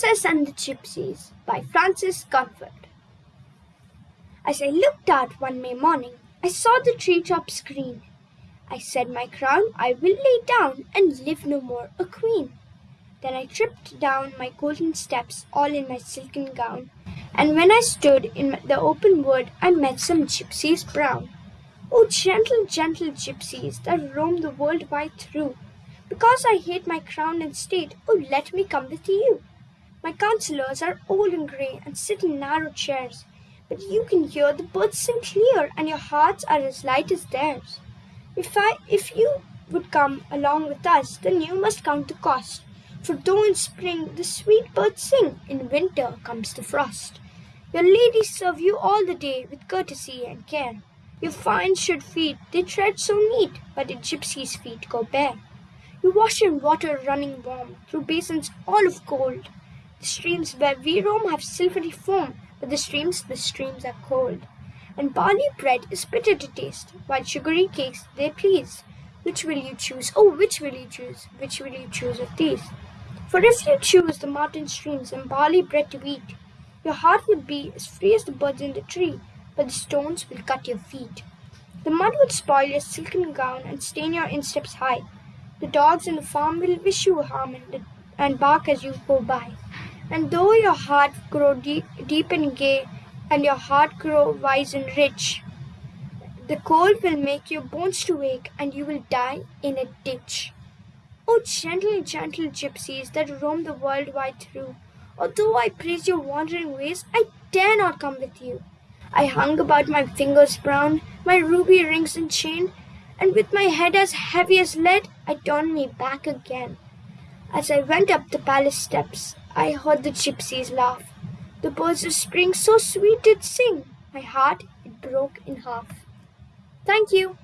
Princess and the Gypsies by Frances Cornford. As I looked out one May morning, I saw the tree treetops green. I said, My crown I will lay down and live no more a queen. Then I tripped down my golden steps, all in my silken gown, and when I stood in the open wood, I met some gypsies brown. Oh, gentle, gentle gypsies that roam the world wide through, because I hate my crown and state, oh, let me come with you. My counselors are old and grey and sit in narrow chairs, but you can hear the birds sing clear, and your hearts are as light as theirs. If I, if you would come along with us, then you must count the cost. For though in spring the sweet birds sing, in winter comes the frost. Your ladies serve you all the day with courtesy and care. Your fine shod feet they tread so neat, but a gypsy's feet go bare. You wash in water running warm, through basins all of gold. The streams where we roam have silvery foam, but the streams, the streams are cold. And barley bread is bitter to taste, while sugary cakes they please. Which will you choose? Oh, which will you choose? Which will you choose of these? For if you choose the mountain streams and barley bread to eat, your heart would be as free as the birds in the tree, but the stones will cut your feet. The mud would spoil your silken gown and stain your insteps high. The dogs in the farm will wish you harm and bark as you go by. And though your heart grow deep, deep and gay, and your heart grow wise and rich, the cold will make your bones to ache, and you will die in a ditch. O gentle, gentle gypsies that roam the world wide through, although I praise your wandering ways, I dare not come with you. I hung about my fingers brown, my ruby rings and chain, and with my head as heavy as lead, I turned me back again. As I went up the palace steps, I heard the gypsies laugh. The birds of spring so sweet did sing, my heart it broke in half. Thank you.